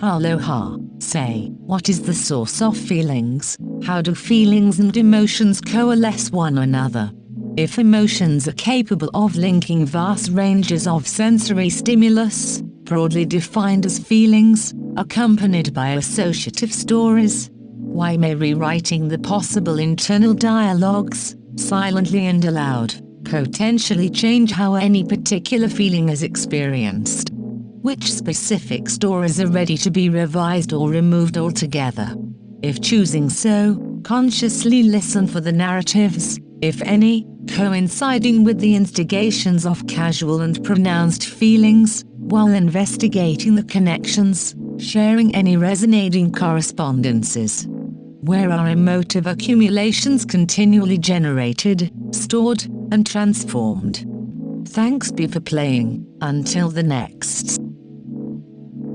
Aloha. Say, what is the source of feelings? How do feelings and emotions coalesce one another? If emotions are capable of linking vast ranges of sensory stimulus, broadly defined as feelings, accompanied by associative stories, why may rewriting the possible internal dialogues, silently and aloud, potentially change how any particular feeling is experienced? Which specific stories are ready to be revised or removed altogether? If choosing so, consciously listen for the narratives, if any, coinciding with the instigations of casual and pronounced feelings, while investigating the connections, sharing any resonating correspondences. Where are emotive accumulations continually generated, stored, and transformed? Thanks be for playing. Until the next